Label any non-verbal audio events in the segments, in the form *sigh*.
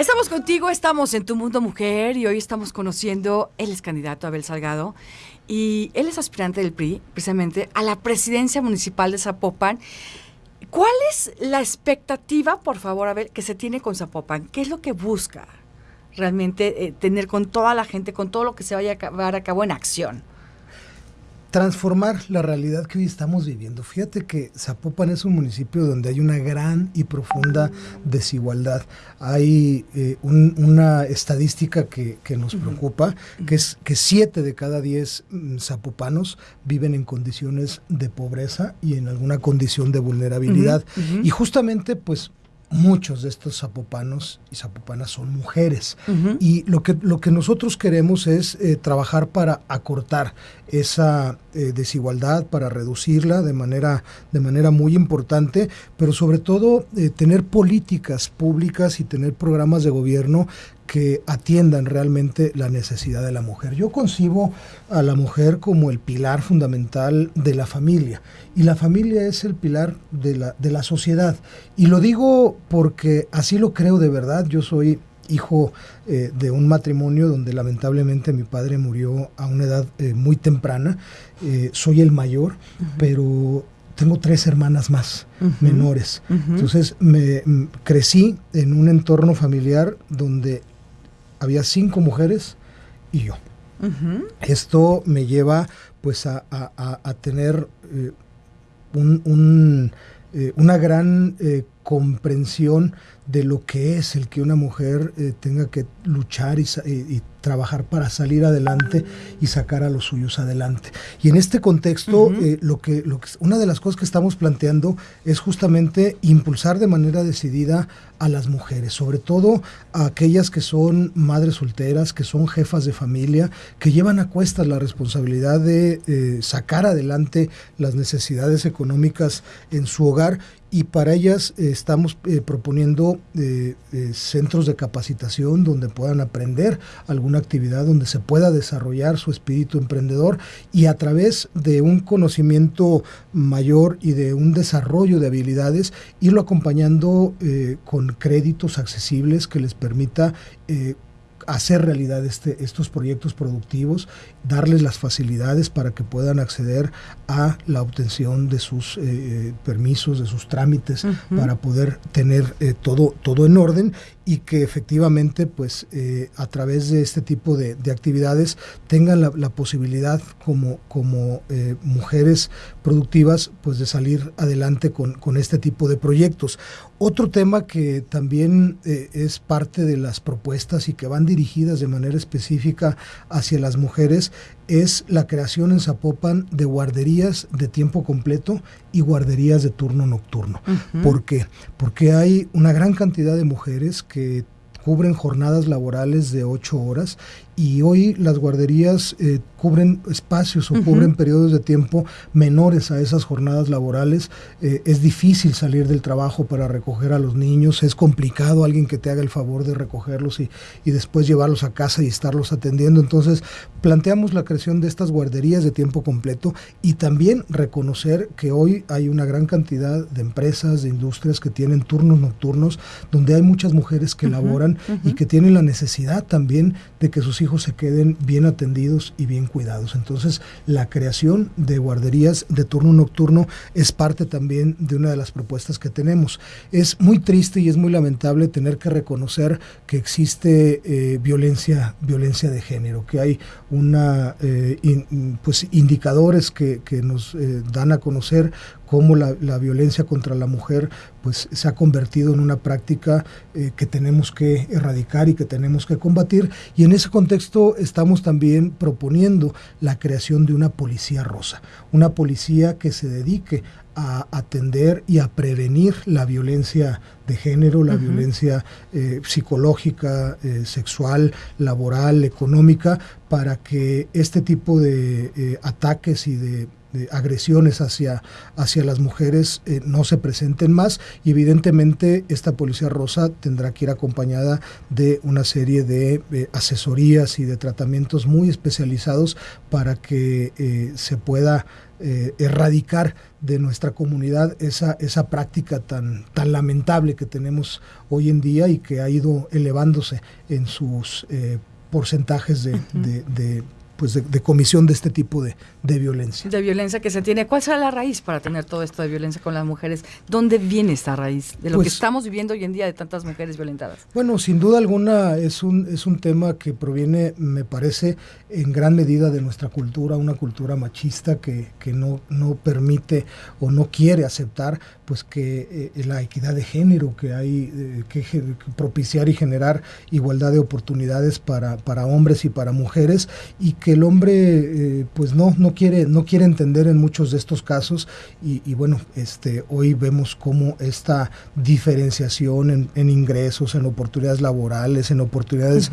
Estamos contigo, estamos en Tu Mundo Mujer y hoy estamos conociendo, él es candidato Abel Salgado y él es aspirante del PRI, precisamente, a la presidencia municipal de Zapopan. ¿Cuál es la expectativa, por favor, Abel, que se tiene con Zapopan? ¿Qué es lo que busca realmente eh, tener con toda la gente, con todo lo que se vaya a llevar a cabo en acción? Transformar la realidad que hoy estamos viviendo. Fíjate que Zapopan es un municipio donde hay una gran y profunda desigualdad. Hay eh, una estadística que, nos preocupa, que es que siete de cada diez mm, zapopanos viven en condiciones de pobreza y en alguna condición de vulnerabilidad. Y justamente, pues, muchos de estos zapopanos y zapopanas son mujeres. Y lo que, lo que nosotros queremos es eh, trabajar para acortar esa eh, desigualdad, para reducirla de manera, de manera muy importante, pero sobre todo eh, tener políticas públicas y tener programas de gobierno que atiendan realmente la necesidad de la mujer. Yo concibo a la mujer como el pilar fundamental de la familia y la familia es el pilar de la, de la sociedad. Y lo digo porque así lo creo de verdad. Yo soy hijo eh, de un matrimonio donde lamentablemente mi padre murió a una edad eh, muy temprana. Eh, soy el mayor, pero tengo tres hermanas más menores. Entonces me crecí en un entorno familiar donde había cinco mujeres y yo. Esto me lleva pues a, tener un, una gran comprensión de lo que es el que una mujer eh, tenga que luchar y, trabajar para salir adelante y sacar a los suyos adelante. Y en este contexto, eh, lo, que, lo que, una de las cosas que estamos planteando es justamente impulsar de manera decidida a las mujeres, sobre todo a aquellas que son madres solteras, que son jefas de familia, que llevan a cuestas la responsabilidad de eh, sacar adelante las necesidades económicas en su hogar y para ellas estamos proponiendo centros de capacitación donde puedan aprender alguna actividad, donde se pueda desarrollar su espíritu emprendedor y a través de un conocimiento mayor y de un desarrollo de habilidades, irlo acompañando eh, con créditos accesibles que les permita eh, hacer realidad este, estos proyectos productivos, darles las facilidades para que puedan acceder a la obtención de sus eh, eh, permisos, de sus trámites, para poder tener eh, todo, todo en orden y que efectivamente pues a través de este tipo de, actividades tengan la, posibilidad como, como mujeres productivas pues de salir adelante con, con este tipo de proyectos. Otro tema que también es parte de las propuestas y que van dirigidas de manera específica hacia las mujeres es la creación en Zapopan de guarderías de tiempo completo y guarderías de turno nocturno. ¿Por qué? Porque hay una gran cantidad de mujeres que cubren jornadas laborales de ocho horas y hoy las guarderías eh, cubren espacios o cubren periodos de tiempo menores a esas jornadas laborales. Eh, es difícil salir del trabajo para recoger a los niños, es complicado alguien que te haga el favor de recogerlos y, y después llevarlos a casa y estarlos atendiendo. Entonces, planteamos la creación de estas guarderías de tiempo completo y también reconocer que hoy hay una gran cantidad de empresas, de industrias que tienen turnos nocturnos, donde hay muchas mujeres que laboran y que tienen la necesidad también de que sus hijos se queden bien atendidos y bien cuidados. Entonces, la creación de guarderías de turno nocturno es parte también de una de las propuestas que tenemos. Es muy triste y es muy lamentable tener que reconocer que existe eh, violencia, violencia de género, que hay una eh, pues indicadores que, nos eh, dan a conocer cómo la, violencia contra la mujer pues se ha convertido en una práctica eh, que tenemos que erradicar y que tenemos que combatir. Y en ese contexto estamos también proponiendo la creación de una policía rosa, una policía que se dedique a atender y a prevenir la violencia de género, la violencia eh, psicológica, eh, sexual, laboral, económica, para que este tipo de ataques y de de agresiones hacia, hacia las mujeres eh, no se presenten más. Y evidentemente esta policía rosa tendrá que ir acompañada de una serie de eh, asesorías y de tratamientos muy especializados para que eh, se pueda erradicar de nuestra comunidad esa, esa práctica tan, tan lamentable que tenemos hoy en día y que ha ido elevándose en sus porcentajes de, de pues de, comisión de este tipo de, violencia. De violencia que se tiene. ¿Cuál será la raíz para tener todo esto de violencia con las mujeres? ¿Dónde viene esta raíz de lo que pues estamos viviendo hoy en día de tantas mujeres violentadas? Bueno, sin duda alguna es un, es un tema que proviene, me parece, en gran medida de nuestra cultura, una cultura machista que, que no, no permite o no quiere aceptar pues que eh, la equidad de género, que hay eh, que, propiciar y generar igualdad de oportunidades para, para hombres y para mujeres y que el hombre eh, pues no, no, quiere, no quiere entender en muchos de estos casos y, bueno, este, hoy vemos cómo esta diferenciación en, ingresos, en oportunidades laborales, en oportunidades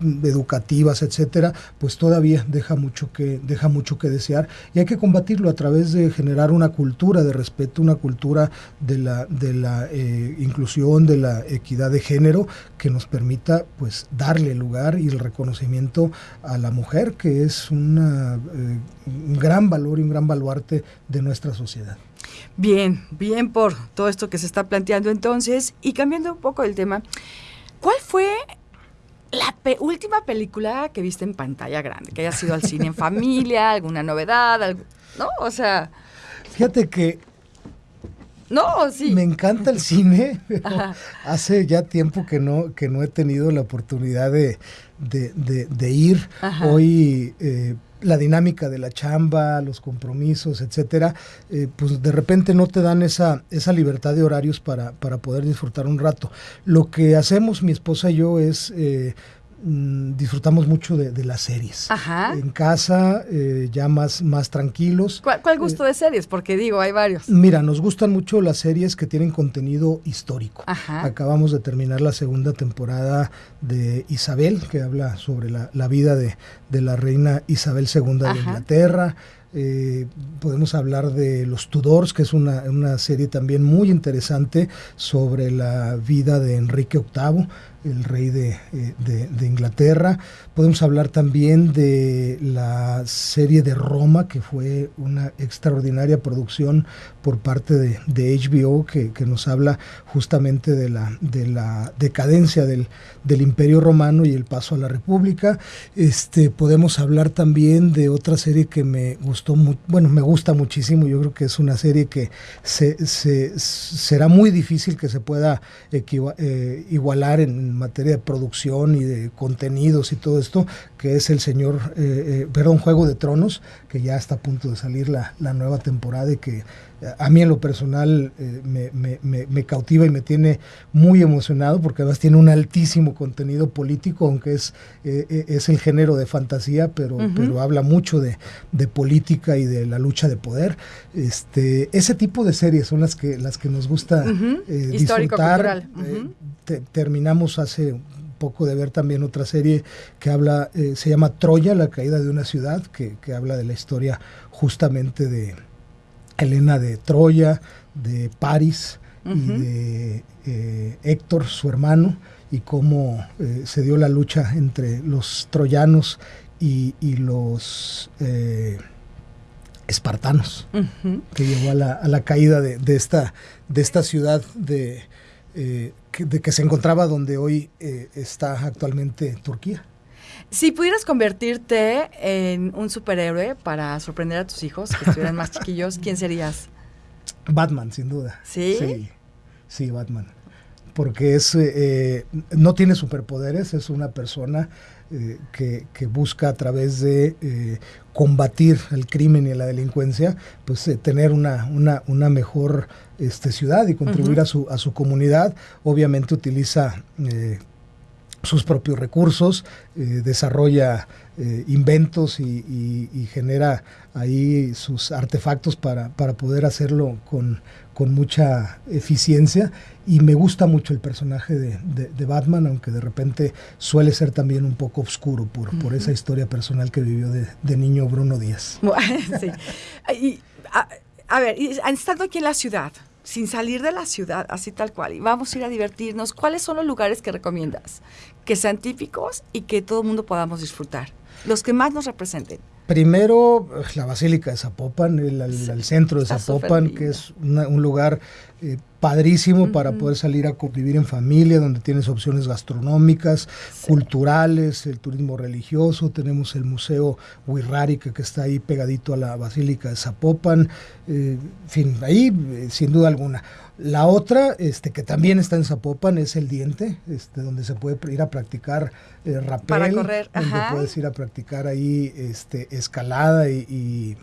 educativas, etcétera, pues todavía deja mucho que deja mucho que desear y hay que combatirlo a través de generar una cultura de respeto, una cultura de la de la eh, inclusión, de la equidad de género que nos permita pues darle lugar y el reconocimiento a la mujer que es una, eh, un gran valor y un gran baluarte de nuestra sociedad. Bien, bien por todo esto que se está planteando entonces y cambiando un poco el tema. ¿Cuál fue la última película que viste en pantalla grande, que haya sido al cine en familia, *laughs* alguna novedad, ¿no? O sea... Fíjate que... No, sí. Me encanta el cine, *laughs* hace ya tiempo que no, que no he tenido la oportunidad de, de, ir. Hoy eh, la dinámica de la chamba, los compromisos, etcétera, eh, pues de repente no te dan esa, esa libertad de horarios para, para poder disfrutar un rato. Lo que hacemos mi esposa y yo es eh, Mm, disfrutamos mucho de, las series. En casa, eh, ya más, más tranquilos. ¿Cuál, gusto de series? Porque digo, hay varios. Mira, nos gustan mucho las series que tienen contenido histórico. Acabamos de terminar la segunda temporada de Isabel, que habla sobre la, vida de, la reina Isabel II de Inglaterra. Eh, podemos hablar de Los Tudors, que es una, una, serie también muy interesante sobre la vida de Enrique VIII el rey eh, de, Inglaterra. Podemos hablar también de la serie de Roma, que fue una extraordinaria producción por parte de, HBO, que, nos habla justamente de la, de la decadencia del, del, Imperio Romano y el paso a la República. Este, podemos hablar también de otra serie que me gustó, bueno, me gusta muchísimo, yo creo que es una serie que se, será muy difícil que se pueda eh, igualar en materia de producción y de contenidos y todo esto, que es el señor, eh, eh, perdón, Juego de Tronos, que ya está a punto de salir la, la nueva temporada y que a mí en lo personal me, cautiva y me tiene muy emocionado porque además tiene un altísimo contenido político, aunque es, es el género de fantasía, pero, pero habla mucho de, política y de la lucha de poder. Este, ese tipo de series son las que, las que nos gusta disfrutar. terminamos hace poco de ver también otra serie que habla, eh, se llama Troya, la caída de una ciudad, que, habla de la historia justamente de Helena de Troya, de París y de eh, Héctor, su hermano, y cómo eh, se dio la lucha entre los troyanos y, los espartanos, que llevó a la, caída de, esta, de esta ciudad de de que se encontraba donde hoy eh, está actualmente Turquía. Si pudieras convertirte en un superhéroe para sorprender a tus hijos, que estuvieran más *laughs* chiquillos, ¿quién serías? Batman, sin duda. ¿Sí? Sí, Batman. Porque es, eh, no tiene superpoderes, es una persona eh, que, busca a través de combatir el crimen y la delincuencia, pues tener una, una, una mejor este, ciudad y contribuir a, su, a su comunidad. Obviamente utiliza eh, sus propios recursos, eh, desarrolla eh, inventos y, genera ahí sus artefactos para, para poder hacerlo con, con, mucha eficiencia. Y me gusta mucho el personaje de, Batman, aunque de repente suele ser también un poco oscuro por, por esa historia personal que vivió de, niño Bruno Díaz. *laughs* sí. a, ver, estando aquí en la ciudad, sin salir de la ciudad, así tal cual, y vamos a ir a divertirnos, ¿cuáles son los lugares que recomiendas? Que sean típicos y que todo el mundo podamos disfrutar. Los que más nos representen. Primero, la Basílica de Zapopan, el, centro de Zapopan, que es un lugar eh, padrísimo para poder salir a convivir en familia, donde tienes opciones gastronómicas, culturales, el turismo religioso, tenemos el Museo Huirrárica que está ahí pegadito a la Basílica de Zapopan, eh, en fin, ahí eh, sin duda alguna. La otra, este, que también está en Zapopan, es el diente, este, donde se puede ir a practicar eh, rappel, Para correr, donde puedes ir a practicar ahí este, escalada y,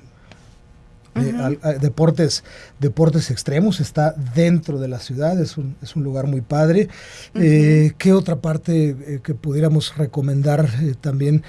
eh, deportes, deportes extremos, está dentro de la ciudad, es un, es un lugar muy padre. Eh, ¿Qué otra parte que pudiéramos recomendar también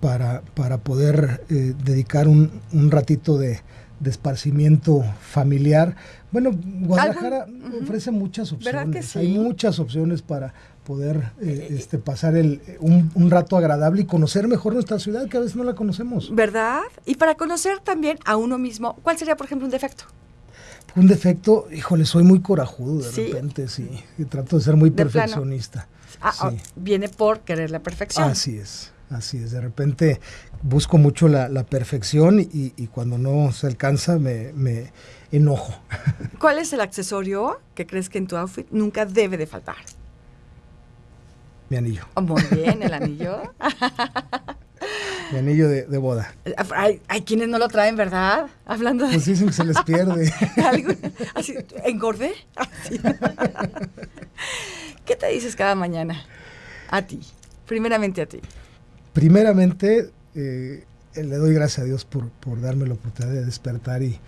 para, para poder dedicar un, un ratito de, de esparcimiento familiar. Bueno, Guadalajara ofrece muchas opciones. Hay muchas opciones para poder eh, este, pasar el, un, rato agradable y conocer mejor nuestra ciudad, que a veces no la conocemos. ¿Verdad? Y para conocer también a uno mismo, ¿cuál sería, por ejemplo, un defecto? Un defecto, híjole, soy muy corajudo de repente, sí. Y trato de ser muy perfeccionista. Ah, oh, viene por querer la perfección. Así es. Así es, de repente busco mucho la, perfección y, cuando no se alcanza me, enojo. ¿Cuál es el accesorio que crees que en tu outfit nunca debe de faltar? Mi anillo. Oh, muy bien, el anillo. Mi anillo de, boda. Hay, quienes no lo traen, ¿verdad? Hablando de... Pues dicen que se les pierde. *laughs* Así, ¿Engordé? ¿Qué te dices cada mañana? A ti, primeramente a ti. Primeramente, eh, le doy gracias a Dios por, darme la oportunidad de despertar y,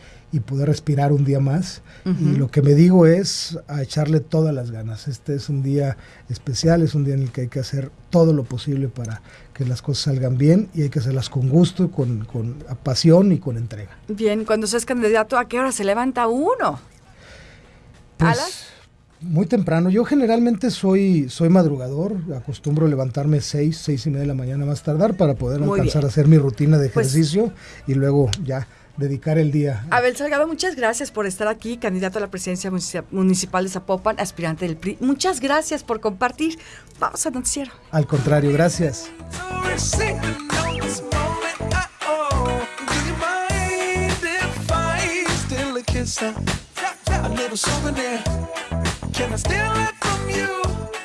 poder respirar un día más. Y lo que me digo es a echarle todas las ganas. Este es un día especial, es un día en el que hay que hacer todo lo posible para que las cosas salgan bien y hay que hacerlas con gusto, con, con pasión y con entrega. Bien, cuando seas candidato, ¿a qué hora se levanta uno? Pues, muy temprano. Yo generalmente soy, soy madrugador, acostumbro levantarme seis, seis y media de la mañana más tardar para poder alcanzar a hacer mi rutina de pues ejercicio y luego ya dedicar el día. Abel Salgado, muchas gracias por estar aquí, candidato a la presidencia municipal de Zapopan, aspirante del PRI. Muchas gracias por compartir. Vamos al noticiero. Al contrario, gracias. Can I steal it from you?